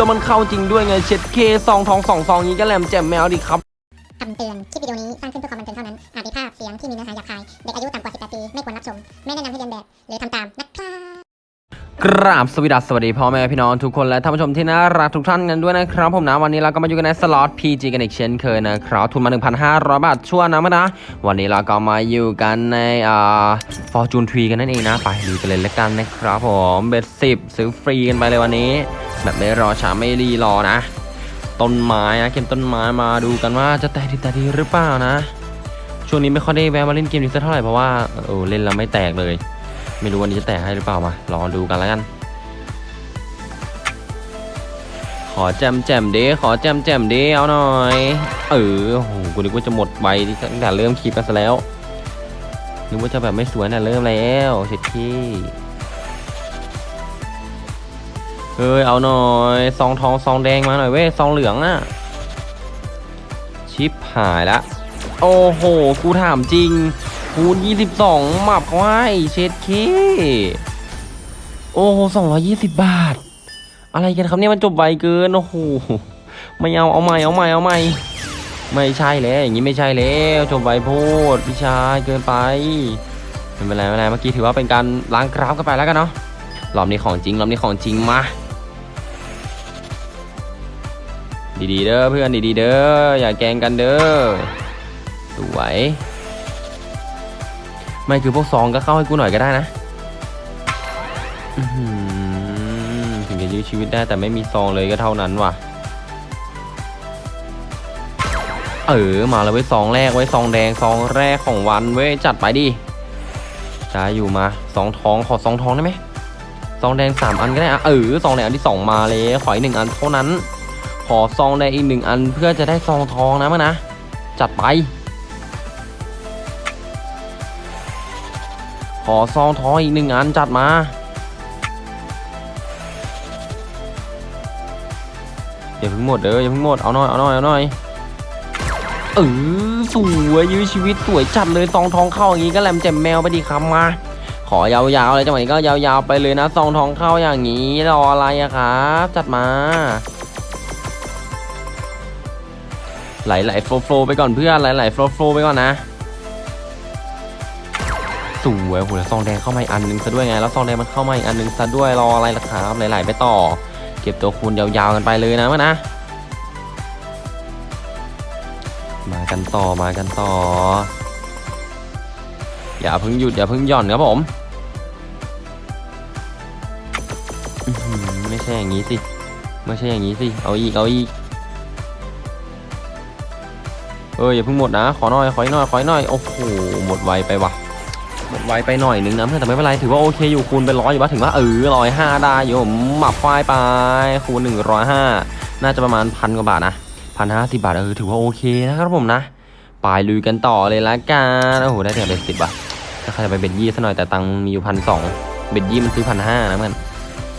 แล้วมันเข้าจริงด้วยไงเช็ดเคซองทองสองซองนี้ก็แหลมแจ่มแมวดิครับคำเตือน คลิปวิดีโอนี้สร้างขึ้นเพื่อความบันเทิงเท่านั้น อาจมีภาพเสียงที่มีเนื้อหาหยาบคาย เด็กอายุต่ำกว่า 18 ปี ไม่ควรรับชม ไม่แนะนำให้เรียนแบบ หรือทำตามนะครับ กราบสวัสดีสวัสดีพ่อแม่พี่น้องทุกคนและท่านผู้ชมที่น่ารักทุกท่านกันด้วยนะครับผมนะวันนี้เราก็มาอยู่กันในสล็อต PG กันอีกเช่นเคยนะครับทุนมา 1,500 บาทชั่วนะมั้นะวันนี้เราก็มาอยู่กันในอ่า Fortune Tree กันนั่นเองนะไปดูกันเลยละกันนะครับผมเบ็ดสิบซื้อฟรีกันไปเลยวันนี้ แบบไม่รอช้าไม่รีรอนะ ต้นไม้นะเกมต้นไม้มาดูกันว่าจะแตกดีแตกดีหรือเปล่านะ ช่วงนี้ไม่ค่อยได้แวะมาเล่นเกมนี้สักเท่าไหร่เพราะว่าเออเล่นแล้วไม่แตกเลย ไม่รู้วันนี้จะแตกให้หรือเปล่ามารองดูกันแล้วกัน ขอแจมแจมเด้ขอแจมแจมเด้เอาหน่อย เออโหกูนึกว่าจะหมดใบตั้งแต่เริ่มคลิปกันซะแล้วนึกว่าจะแบบไม่สวยนะเริ่มแล้วเช็ดที่เฮ้ยเอาหน่อยซองทองซองแดงมาหน่อยเว้ยซองเหลืองอะชิปหายละ โอ้โหกูถามจริง คูณ22หมับเขาให้เช็ดเคโอ้โห220บาท อะไรกันครับเนี่ยมันจบไวเกิน โอ้โห ไม่เอา เอาใหม่ เอาใหม่ เอาใหม่ ไม่ใช่แล้ว อย่างนี้ไม่ใช่แล้ว จบไวโพดพี่ชายเกินไปไม่เป็นไรไม่เป็นไร เมื่อกี้ถือว่าเป็นการล้างกราฟกันไปแล้วกันเนาะรอบนี้ของจริงรอบนี้ของจริงมา ดีๆเด้อเพื่อนดีๆเด้อ อย่าแกงกันเด้อ สวย ไม่คือพวกซองก็เข้าให้กูหน่อยก็ได้นะถึงจะยื้อชีวิตได้แต่ไม่มีซองเลยก็เท่านั้นว่ะ เออ มาแล้วไว้ซองแรกไว้ซองแดงซองแรกของวันเว้ยจัดไปดิได้อยู่มาซองทองขอซองทองได้ไหมซองแดงสามอันก็ได้อะเออซองแดงอันที่สองมาเลยขออีกหนึ่งอันเท่านั้น ขอซองแดงอีกหนึ่งอันเพื่อจะได้ซองทองนะมั้งนะจัดไป ขอซองทองอีกหนึ่งอันจัดมา อย่าเพิ่งหมดเด้ออย่าเพิ่งหมด เอาหน่อย เอาหน่อย เอาหน่อย เออสวยยื้อชีวิตสวยจัดเลยซองทองเข้าอย่างนี้ก็แหลมแจ่มแมวไปดีครับมา ขอยาวๆเลยจังหวะนี้ก็ยาวๆไปเลยนะซองทองเข้าอย่างนี้รออะไรอะครับ จัดมาไหลไหลโฟล์โฟไปก่อนเพื่อนไหลไหลโฟโฟล์ไปก่อนนะ สวยโหแล้วซองแดงเข้ามาอีกอันหนึงซะด้วยไง แล้วซองแดงมันเข้ามาอีกอันหนึงซะด้วยรออะไรล่ะครับหลายๆไปต่อ เก็บตัวคูณยาวๆกันไปเลยนะมันนะ มากันต่อมากันต่อ อย่าเพิ่งหยุดอย่าเพิ่งหย่อนครับผมไม่ใช่อย่างนี้สิไม่ใช่อย่างนี้สิ เอาอีก เอาอีก เอออย่าเพิ่งหมดนะ ขอหน่อย ขอหน่อย ขอหน่อย โอ้โห หมดไวไปว่ะ ไวไปหน่อยนึงนะเพื่อนแต่ไม่เป็นไรถือว่าโอเคอยู่คูณเป็นร้อยอยู่ว่าถึงว่าเออร้อยห้าได้อยู่ผมหมับควายไปคูณหนึ่งร้อยห้าน่าจะประมาณพันกว่าบาทนะพันห้าสิบบาทเออถือว่าโอเคนะครับผมนะไปลุยกันต่อเลยละกันโอ้โหได้แต่ bet สิบบาทถ้าใครจะไป bet ยี่ซะหน่อยแต่ตังมีอยู่พันสอง bet ยี่มันซื้อพันห้านะเพื่อน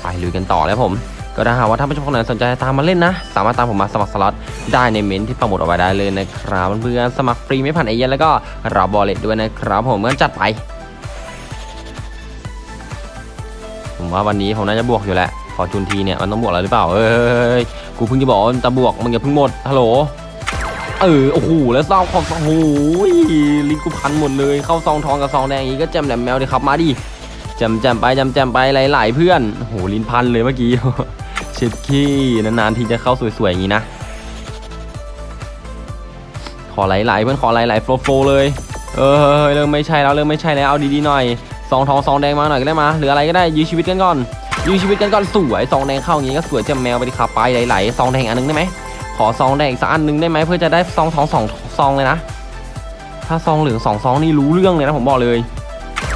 ไปลุยกันต่อแล้วผมก็ถ้าหากว่าท่านผู้ชมคนไหนสนใจตามมาเล่นนะ สามารถตามผมมาสมัครสล็อตได้ในเมนที่ปักหมุดเอาไว้ได้เลยนะครับเพื่อนๆสมัครฟรีไม่ผ่านเอเย่นต์แล้วก็รับ wallet ด้วยนะครับผมเมื่อจัดไป ว่าวันนี้ผมน่าจะบวกอยู่แหละพอจูนทีเนี่ยมันต้องบวกแล้วหรือเปล่าเอ้ยกูเพิ่งจะบอกว่าจะบวกมึงอย่าเพิ่งหมดฮัลโหลเออโอ้โหแล้วซองของโอ้โหลิงกูพันหมดเลยเข้าซองทองกับซองแดงอย่างนี้ก็แจมแหลมแมวดิครับมาดิแจมแจมไปแจมแจมไปหลายๆเพื่อนโอ้โหลิ้นพันเลยเมื่อกี้เช็ดขี้นานๆทีจะเข้าสวยๆอย่างนี้นะขอไหลๆเพื่อนขอไหลๆโฟล์โฟล์เลย เออเริ่มไม่ใช่แล้วเริ่มไม่ใช่แล้วเอาดีๆหน่อย ซองทองซองแดงมาหน่อยก็ได้มาหรืออะไรก็ได้ยื้อชีวิตกันก่อนยื้อชีวิตกันก่อนสวยซองแดงเข้าอย่างงี้ก็สวยจ่มแมวไปดิครับไปไหลๆซองแดงอันนึงได้ไหมขอซองแดงอีกสักอันนึงได้ไหมเพื่อจะได้ซองทองสองซองเลยนะ ถ้าซองเหลืองสองซองนี่รู้เรื่องเลยนะผมบอกเลย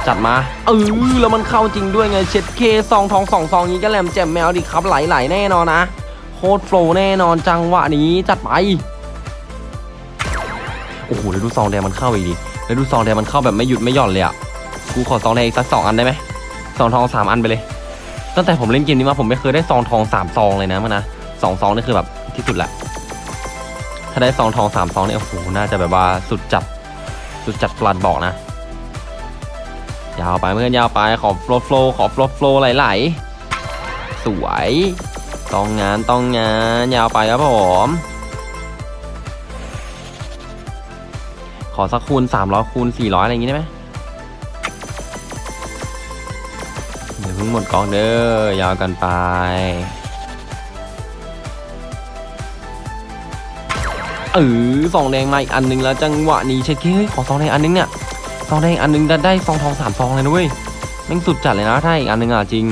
จัดมาเออแล้วมันเข้าจริงด้วยไงเช็ดเคซองทองสองซองนี้ก็แหลมแจ่มแมวดิครับไหลๆแน่นอนนะโคตรโฟล์แน่นอนจังหวะนี้จัดไปโอ้โหแล้วดูซองแดงมันเข้าอีกดิแล้วดูซองแดงมันเข้าแบบไม่หยุดไม่หย่อนเลยอะ กูขอซองแดงอีกสักสองอันได้ไหมซองทองสามอันไปเลย ตั้งแต่ผมเล่นเกมนี้มาผมไม่เคยได้ซองทองสามซองเลยนะมันนะสองซองนี่คือแบบที่สุดละถ้าได้ซองทองสามซองเนี่ยโอ้โหน่าจะแบบว่าสุดจัดสุดจัดปลัดบอกนะ ยาวไปเพื่อนยาวไปขอโฟล์โฟล์ขอโฟล์โฟล์ไหลๆสวยต้องงานต้องงานยาวไปครับผมขอสักคูณ300คูณ400 อะไรอย่างงี้ได้ไหม หมดกองเด้อยาวกันไปเออซองแดงมาอีกอันหนึงแล้วจังหวะนี้เช็คเฮ้ยขอซองแดงอันนึงเนี่ยซองแดงอันนึงจะได้ซองทองสามซองเลยนะเว้ยแม่งสุดจัดเลยนะถ้าอีกอันนึงอะจริง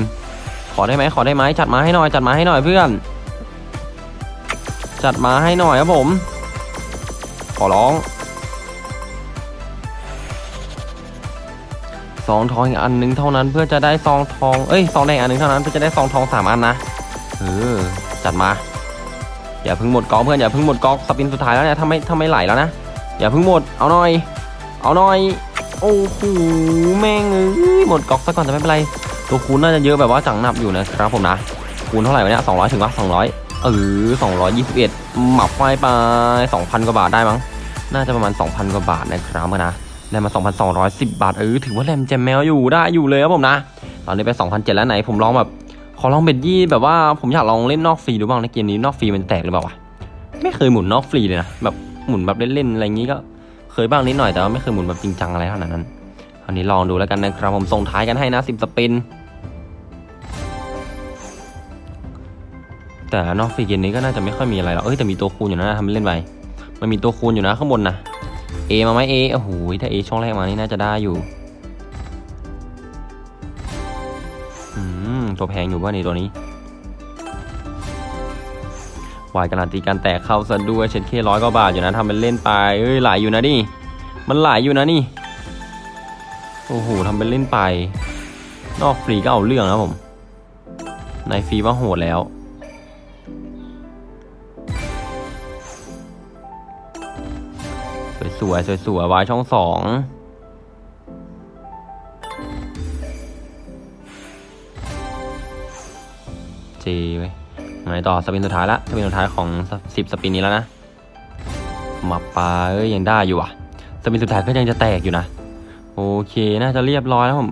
ขอได้ไหมขอได้ไหมจัดมาให้หน่อยจัดมาให้หน่อยเพื่อน จัดมาให้หน่อยครับผม ขอร้อง ซองทองอีกอันนึงเท่านั้นเพื่อจะได้ซองทองเอ้ยซองแดงอันนึงเท่านั้นเพื่อจะได้ซองทองสามอันนะเออจัดมาอย่าเพิ่งหมดก๊อกเพื่อนอย่าเพิ่งหมดก๊อกสปินสุดท้ายแล้วเนี่ยถ้าไม่ถ้าไม่ไหลแล้วนะอย่าเพิ่งหมดเอาหน่อย เอาหน่อยโอ้โหแม่งเอ้ยหมดก๊อกซะก่อนแต่ไม่เป็นไรตัวคูณน่าจะเยอะแบบว่าจังหนับอยู่นะครับผมนะคูณเท่าไหร่วะเนี่ยสองร้อยถึงวะสองร้อยเออสองร้อยยี่สิบเอ็ดหมับไฟไปสองพันกว่าบาทได้มั้งน่าจะประมาณสองพันกว่าบาทนะครับนะ ได้มาสองพันสองร้อยสิบบาท เออ ถือว่าแรมแจมแมวอยู่ได้อยู่เลยครับผมนะ ตอนนี้ไปสองพันเจ็ดแล้วไหน ผมลองแบบ ขอลองเบ็ดยี่แบบว่าผมอยากลองเล่นนอกฟรีดูบ้างในเกมนี้นอกฟรีมันแตกหรือเปล่าวะ ไม่เคยหมุนนอกฟรีเลยนะ แบบหมุนแบบเล่นๆอะไรอย่างนี้ก็เคยบ้างนิดหน่อยแต่ว่าไม่เคยหมุนแบบจริงจังอะไรขนาดนั้นคราวนี้ลองดูแล้วกันนะครับผมส่งท้ายกันให้นะสิบสปิน แต่นอกฟรีเกมนี้ก็น่าจะไม่ค่อยมีอะไรหรอก เอ้ยแต่มีตัวคูณอยู่นะทำเล่นไป มันมีตัวคูณอยู่นะข้างบนนะ เอมาไหมเอโอ้โหถ้าเอช่องแรกมานี่น่าจะได้อยู่ืมตัวแพงอยู่ว่านี่ตัวนี้วายการันตีการแตกเข้าซะด้วยเช็ดเคร้อยกว่าบาทอยู่นะทำเป็นเล่นไปเอ้ยหลายอยู่นะนี่ มันหลายอยู่นะนี่ โอ้โหทำเป็นเล่นไป นอกฟรีก็เอาเรื่องนะผม ในฟรีว่าโหดแล้ว สวยๆสวยๆวายช่องสองเจไว้ยไงต่อ spin สุดท้ายละ spin สุดท้ายของสิบ spin นี้แล้วนะมาปลาเอ้ยยังได้อยู่อะ spin สุดท้ายก็ยังจะแตกอยู่นะ โอเคน่าจะเรียบร้อยแล้วผม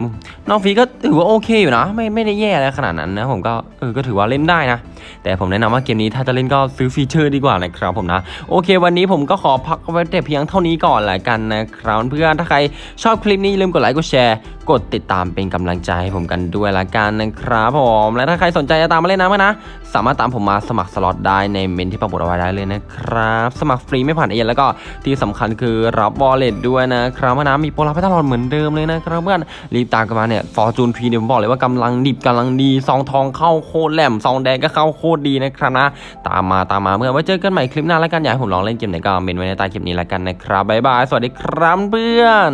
น้องฟีก็ถือว่าโอเคอยู่นะ ไม่ไม่ได้แย่อะไรขนาดนั้นนะ ผมก็เออก็ถือว่าเล่นได้นะ แต่ผมแนะนำว่าเกมนี้ถ้าจะเล่นก็ซื้อฟีเจอร์ดีกว่านะครับผมนะ โอเค วันนี้ผมก็ขอพักไว้แต่เพียงเท่านี้ก่อนละกันนะครับเพื่อนถ้าใครชอบคลิปนี้อย่าลืมกดไลค์กดแชร์กดติดตามเป็นกำลังใจให้ผมกันด้วยละกันนะครับผมและถ้าใครสนใจจะตามมาเล่นตามกันนะ สามารถตามผมมาสมัครสล็อตได้ในเมนที่ปักหมุดเอาไว้ได้เลยนะครับ สมัครฟรีไม่ผ่านเอเย่นต์แล้วก็ที่สำคัญคือรับ wallet ด้วยนะครับนะมีโปรรับให้ตลอดเหมือนเดิมเลยนะครับเพื่อนรีบตามกันมาเนี่ยฟอร์จูนพีเนี่ยผมบอกเลยว่ากำลังดิบกำลังดีซองทองเข้าโคตรแหลมซองแดงก็เข้าโคตรดีนะครับนะ ตามมาตามมาเมื่อไว้เจอกันใหม่คลิปหน้าแล้วกันอยากให้ผมลองเล่นเกมไหนก็เมนไว้ในใต้คลิปนี้แล้วกันนะครับบ๊ายบายสวัสดีครับเพื่อน